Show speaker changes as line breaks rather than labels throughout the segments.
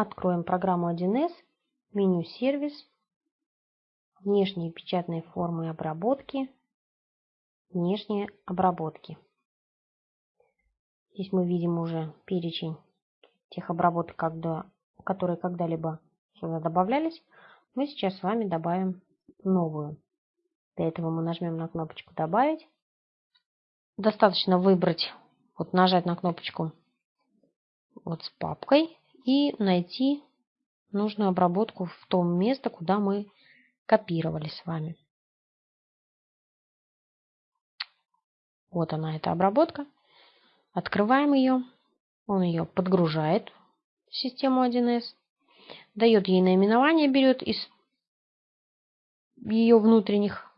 откроем программу 1С, меню «Сервис», внешние печатные формы обработки, внешние обработки. Здесь мы видим уже перечень тех обработок, когда, которые когда-либо сюда добавлялись. Мы сейчас с вами добавим новую. Для этого мы нажмем на кнопочку «Добавить». Достаточно выбрать, вот нажать на кнопочку вот с папкой и найти нужную обработку в том месте, куда мы копировали с вами. Вот она, эта обработка. Открываем ее. Он ее подгружает в систему 1С. Дает ей наименование, берет из ее внутренних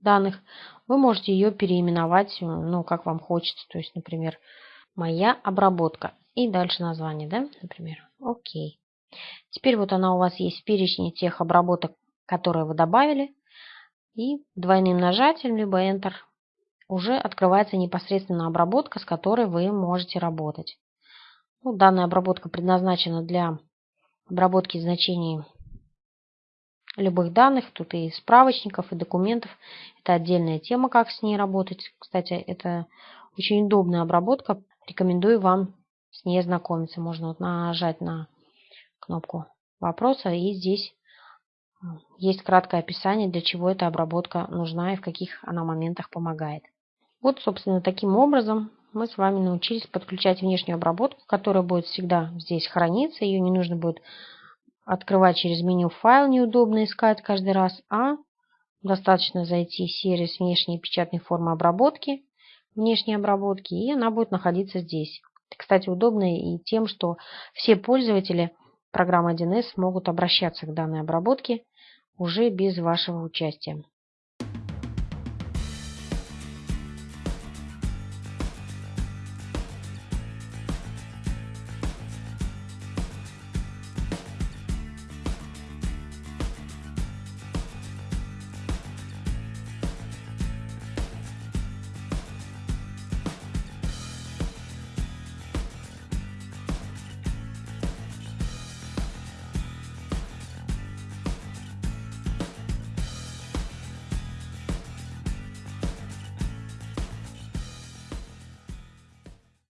данных. Вы можете ее переименовать, ну, как вам хочется. То есть, например, моя обработка. И дальше название, да, например. Окей. Теперь вот она у вас есть в перечне тех обработок, которые вы добавили. И двойным нажатием, либо Enter, уже открывается непосредственно обработка, с которой вы можете работать. Ну, данная обработка предназначена для обработки значений любых данных. Тут и справочников, и документов. Это отдельная тема, как с ней работать. Кстати, это очень удобная обработка. Рекомендую вам с ней ознакомиться. Можно вот нажать на кнопку вопроса, и здесь есть краткое описание, для чего эта обработка нужна и в каких она моментах помогает. Вот, собственно, таким образом мы с вами научились подключать внешнюю обработку, которая будет всегда здесь храниться. Ее не нужно будет открывать через меню файл, неудобно искать каждый раз, а достаточно зайти в сервис внешней печатной формы обработки, внешней обработки, и она будет находиться здесь. Кстати, удобно и тем, что все пользователи программы 1С могут обращаться к данной обработке уже без вашего участия.